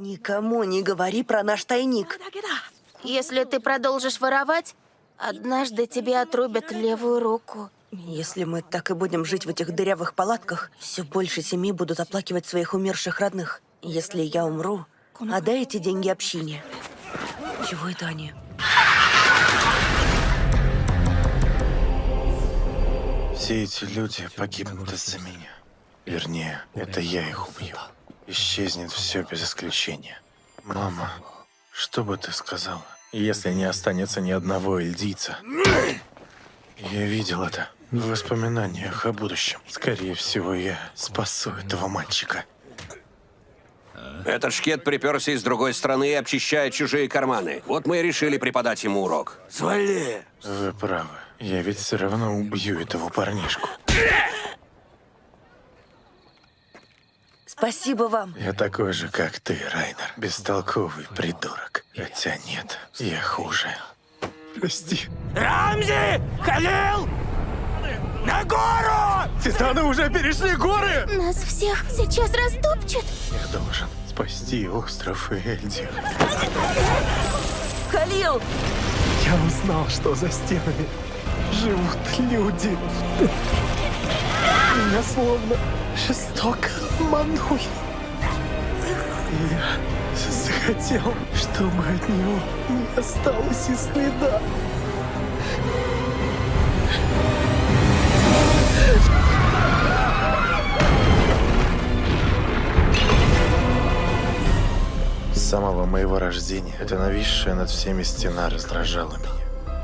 Никому не говори про наш тайник. Если ты продолжишь воровать, однажды тебе отрубят левую руку. Если мы так и будем жить в этих дырявых палатках, все больше семей будут оплакивать своих умерших родных. Если я умру, отдай эти деньги общине. Чего это они? Все эти люди погибнут из-за меня. Вернее, это я их убью. Исчезнет все без исключения. Мама, что бы ты сказала, если не останется ни одного эльдийца? Я видел это в воспоминаниях о будущем. Скорее всего, я спасу этого мальчика. Этот шкет приперся из другой страны и обчищает чужие карманы. Вот мы и решили преподать ему урок. Свали! Вы правы. Я ведь все равно убью этого парнишку. Спасибо вам. Я такой же, как ты, Райнер. Бестолковый придурок. Хотя нет, я хуже. Прости. Рамзи! Халил! На гору! Титаны уже перешли горы! Нас всех сейчас растопчут. Я должен спасти остров и Эльдию. Халил! Я узнал, что за стенами живут люди. Меня словно жестоко обманули. И Я захотел, чтобы от него не осталось и следа. С самого моего рождения эта нависшая над всеми стена раздражала меня.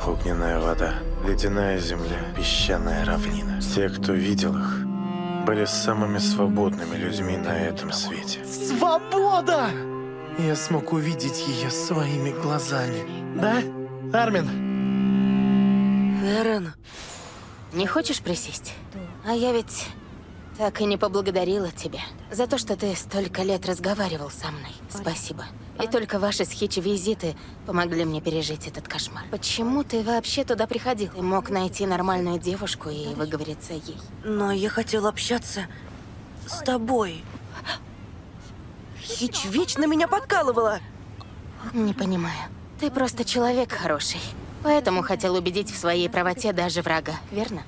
Огненная вода, ледяная земля, песчаная равнина. Те, кто видел их, были самыми свободными людьми на этом свете. Свобода! Я смог увидеть ее своими глазами. Да, Армин? Эрен, Не хочешь присесть? А я ведь так и не поблагодарила тебя за то, что ты столько лет разговаривал со мной. Спасибо. И только ваши с Хичи визиты помогли мне пережить этот кошмар. Почему ты вообще туда приходил? Ты мог найти нормальную девушку и выговориться ей. но я хотел общаться с тобой. Хич вечно меня подкалывала. Не понимаю. Ты просто человек хороший. Поэтому хотел убедить в своей правоте даже врага, верно?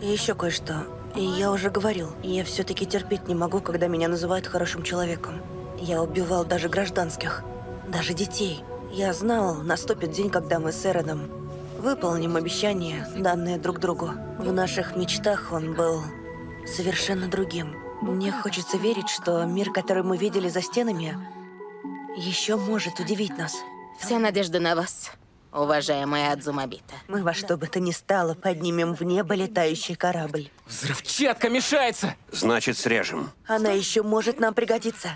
И еще кое-что. Я уже говорил, я все-таки терпеть не могу, когда меня называют хорошим человеком. Я убивал даже гражданских, даже детей. Я знал, наступит день, когда мы с Эроном выполним обещание, данное друг другу. В наших мечтах он был совершенно другим. Мне хочется верить, что мир, который мы видели за стенами, еще может удивить нас. Вся надежда на вас, уважаемая Адзумабита. Мы во что бы то ни стало поднимем в небо летающий корабль. Взрывчатка мешается! Значит, срежем. Она еще может нам пригодиться.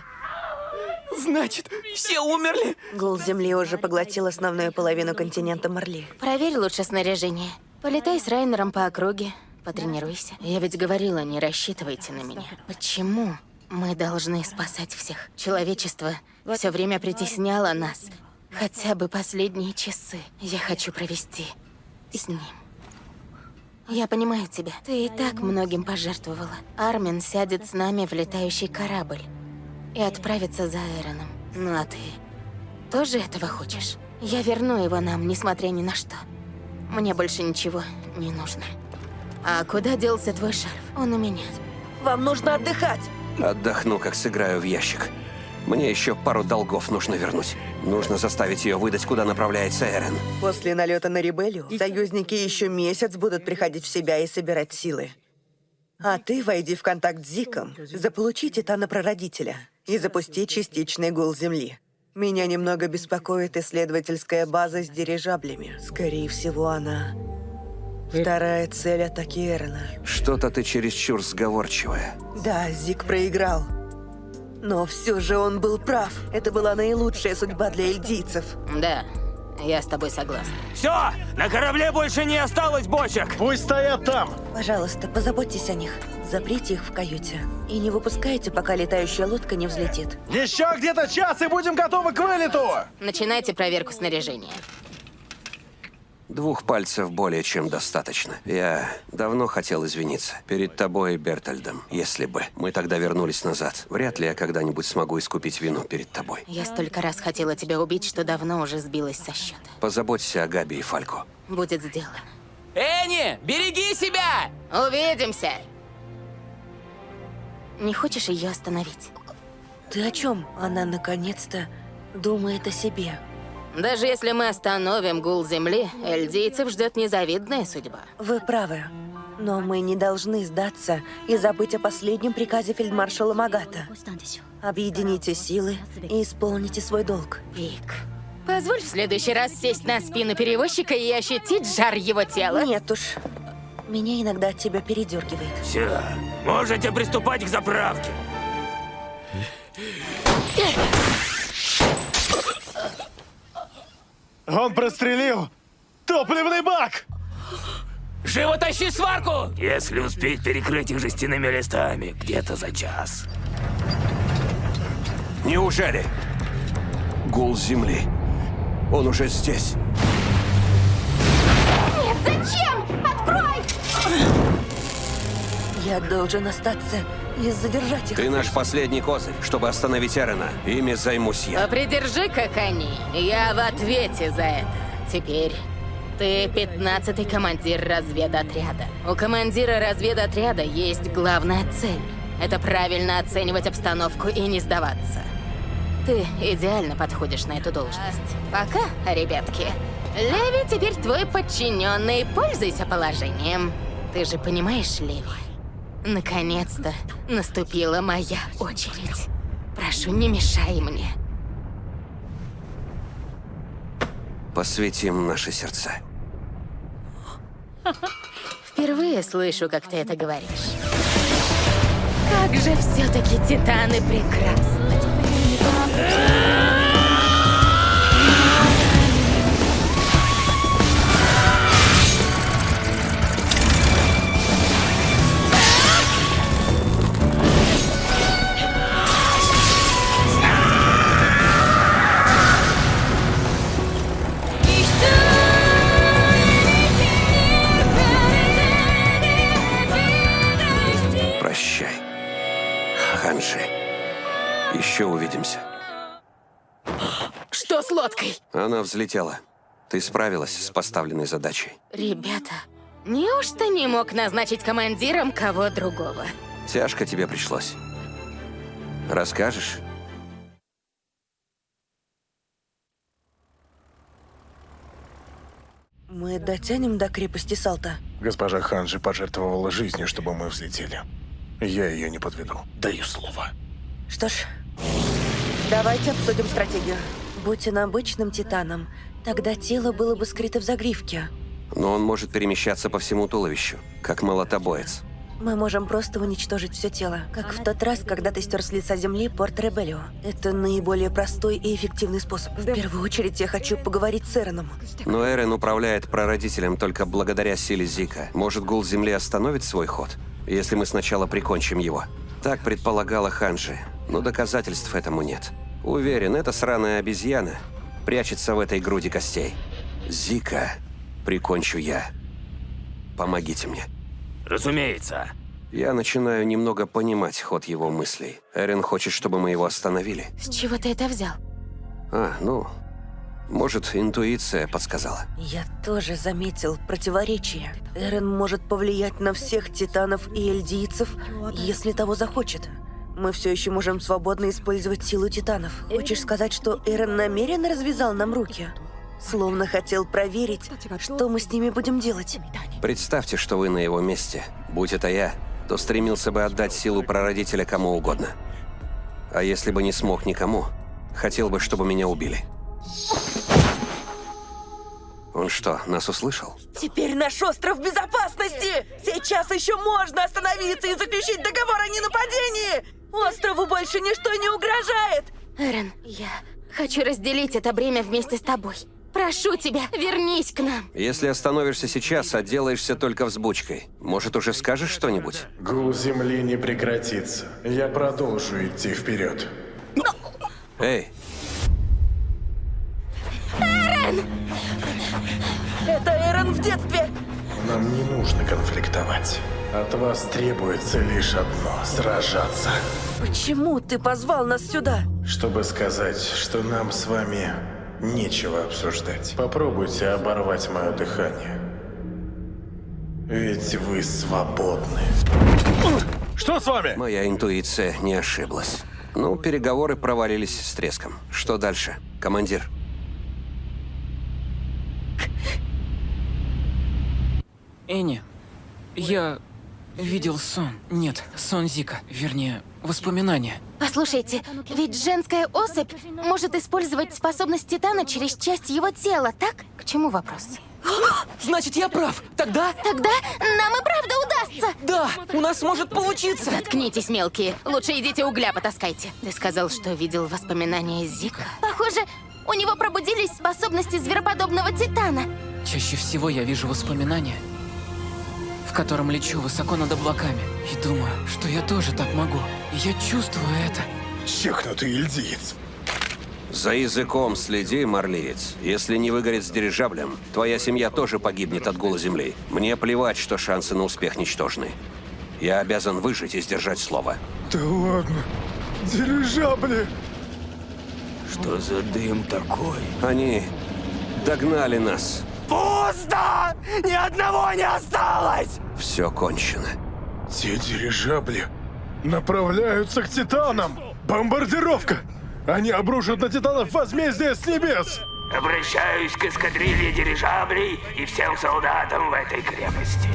Значит, все умерли? Гул Земли уже поглотил основную половину континента Марли. Проверь лучше снаряжение. Полетай с Райнером по округе, потренируйся. Я ведь говорила, не рассчитывайте на меня. Почему мы должны спасать всех? Человечество все время притесняло нас. Хотя бы последние часы я хочу провести с ним. Я понимаю тебя. Ты и так многим пожертвовала. Армин сядет с нами в летающий корабль и отправится за Эроном. Ну а ты тоже этого хочешь? Я верну его нам, несмотря ни на что. Мне больше ничего не нужно. А куда делся твой шарф? Он у меня. Вам нужно отдыхать. Отдохну, как сыграю в ящик. Мне еще пару долгов нужно вернуть. Нужно заставить ее выдать, куда направляется Эрен. После налета на Ребелию союзники еще месяц будут приходить в себя и собирать силы. А ты войди в контакт с Зиком, заполучи Титана Прародителя и запусти частичный гул Земли. Меня немного беспокоит исследовательская база с дирижаблями. Скорее всего, она... Вторая цель атаки Эрона. Что-то ты чересчур сговорчивая. Да, Зик проиграл. Но все же он был прав. Это была наилучшая судьба для эльдийцев. Да, я с тобой согласна. Все! На корабле больше не осталось бочек! Пусть стоят там! Пожалуйста, позаботьтесь о них. Заприте их в каюте. И не выпускайте, пока летающая лодка не взлетит. Еще где-то час и будем готовы к вылету! Начинайте проверку снаряжения. Двух пальцев более чем достаточно. Я давно хотел извиниться. Перед тобой и Бертольдом. Если бы мы тогда вернулись назад, вряд ли я когда-нибудь смогу искупить вину перед тобой. Я столько раз хотела тебя убить, что давно уже сбилась со счета. Позаботься о Габи и Фальку. Будет сделано. Энни, береги себя! Увидимся! Не хочешь ее остановить? Ты о чем? Она наконец-то думает о себе. Даже если мы остановим гул земли, эльдийцев ждет незавидная судьба. Вы правы. Но мы не должны сдаться и забыть о последнем приказе фельдмаршала Магата. Объедините силы и исполните свой долг. Пик. Позволь в следующий раз сесть на спину перевозчика и ощутить жар его тела. Нет уж. Меня иногда от тебя передергивает. Все, можете приступать к заправке. Он прострелил топливный бак! Живо тащи сварку! Если успеть перекрыть их жестяными листами, где-то за час. Неужели? Гул земли. Он уже здесь. Я должен остаться и задержать их. Ты наш последний козырь, чтобы остановить Эрена. Ими займусь я. А придержи-ка коней. Я в ответе за это. Теперь ты пятнадцатый командир разведотряда. У командира разведотряда есть главная цель. Это правильно оценивать обстановку и не сдаваться. Ты идеально подходишь на эту должность. Пока, ребятки. Леви теперь твой подчиненный. Пользуйся положением. Ты же понимаешь, Леви? Наконец-то наступила моя очередь. Прошу, не мешай мне. Посвятим наши сердца. Впервые слышу, как ты это говоришь. Как же все-таки титаны прекрасны. Что с лодкой? Она взлетела. Ты справилась с поставленной задачей. Ребята, неужто не мог назначить командиром кого другого? Тяжко тебе пришлось. Расскажешь? Мы дотянем до крепости Салта. Госпожа Ханжи пожертвовала жизнью, чтобы мы взлетели. Я ее не подведу. Даю слово. Что ж, давайте обсудим стратегию. Будь он обычным титаном, тогда тело было бы скрыто в загривке. Но он может перемещаться по всему туловищу, как молотобоец. Мы можем просто уничтожить все тело, как в тот раз, когда ты стер с лица земли порт Ребелио. Это наиболее простой и эффективный способ. В первую очередь я хочу поговорить с Эроном. Но Эрен управляет прародителем только благодаря силе Зика. Может, гул Земли остановит свой ход, если мы сначала прикончим его? Так предполагала Ханжи, но доказательств этому нет. Уверен, эта сраная обезьяна прячется в этой груди костей. Зика прикончу я. Помогите мне. Разумеется. Я начинаю немного понимать ход его мыслей. Эрен хочет, чтобы мы его остановили. С чего ты это взял? А, ну, может, интуиция подсказала. Я тоже заметил противоречие. Эрен может повлиять на всех титанов и эльдийцев, если того захочет. Мы все еще можем свободно использовать силу титанов. Хочешь сказать, что Эрен намеренно развязал нам руки? Словно хотел проверить, что мы с ними будем делать. Представьте, что вы на его месте. Будь это я, то стремился бы отдать силу прародителя кому угодно. А если бы не смог никому, хотел бы, чтобы меня убили. Он что, нас услышал? Теперь наш остров в безопасности! Сейчас еще можно остановиться и заключить договор о ненападении! Острову больше ничто не угрожает! Эрен, я хочу разделить это бремя вместе с тобой. Прошу тебя, вернись к нам. Если остановишься сейчас, отделаешься только взбучкой. Может, уже скажешь что-нибудь? Гул земли не прекратится. Я продолжу идти вперед. Эй! Это Эрон в детстве! Нам не нужно конфликтовать. От вас требуется лишь одно — сражаться. Почему ты позвал нас сюда? Чтобы сказать, что нам с вами нечего обсуждать. Попробуйте оборвать мое дыхание. Ведь вы свободны. Что с вами? Моя интуиция не ошиблась. Ну, переговоры провалились с треском. Что дальше, командир? Энни, я видел сон. Нет, сон Зика. Вернее, воспоминания. Послушайте, ведь женская особь может использовать способность Титана через часть его тела, так? К чему вопрос? Значит, я прав. Тогда... Тогда нам и правда удастся! Да, у нас может получиться. Заткнитесь, мелкие. Лучше идите угля потаскайте. Ты сказал, что видел воспоминания Зика? Похоже, у него пробудились способности звероподобного Титана. Чаще всего я вижу воспоминания, в котором лечу высоко над облаками. И думаю, что я тоже так могу. И я чувствую это. Чекнутый ильдиец. За языком следи, марлиец. Если не выгорит с дирижаблем, твоя семья тоже погибнет от гула земли. Мне плевать, что шансы на успех ничтожны. Я обязан выжить и сдержать слово. Да ладно. Дирижабли. Что за дым такой? Они догнали нас. Пусто! Ни одного не осталось! Все кончено. Те дирижабли направляются к Титанам. Бомбардировка! Они обрушат на Титанов возмездие с небес! Обращаюсь к эскадрилье дирижаблей и всем солдатам в этой крепости.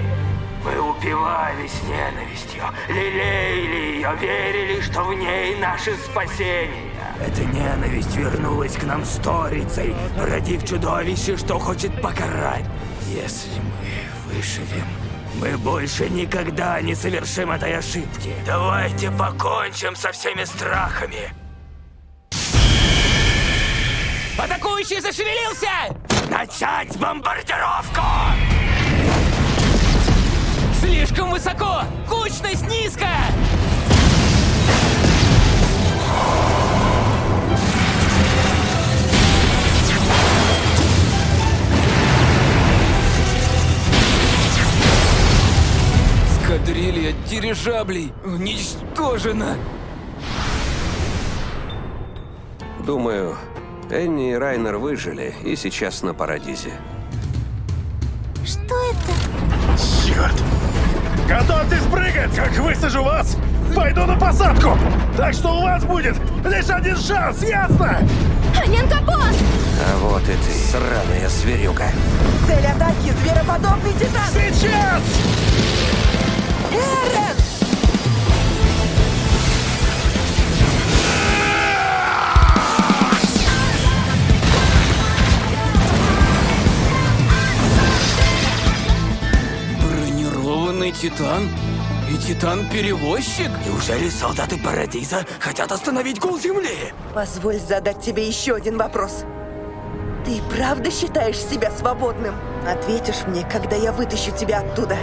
Мы упивались ненавистью, лелеяли ее, верили, что в ней наше спасение. Эта ненависть вернулась к нам сторицей, породив чудовище, что хочет покарать. Если мы выживем, мы больше никогда не совершим этой ошибки. Давайте покончим со всеми страхами. Атакующий зашевелился! Начать бомбардировку! Слишком высоко! Кучность низкая! Дирижаблей уничтожена! Думаю, Энни и Райнер выжили и сейчас на Парадизе. Что это? Черт! Готовьтесь прыгать, как высажу вас! Пойду на посадку! Так что у вас будет лишь один шанс, ясно? Аненкапон! А вот и ты, сраная зверюга. Цель атаки – звероподобный Титан! Сейчас! Эрон! Бронированный Титан? И Титан-перевозчик? Неужели солдаты Парадиза хотят остановить гул Земли? Позволь задать тебе еще один вопрос. Ты правда считаешь себя свободным? Ответишь мне, когда я вытащу тебя оттуда.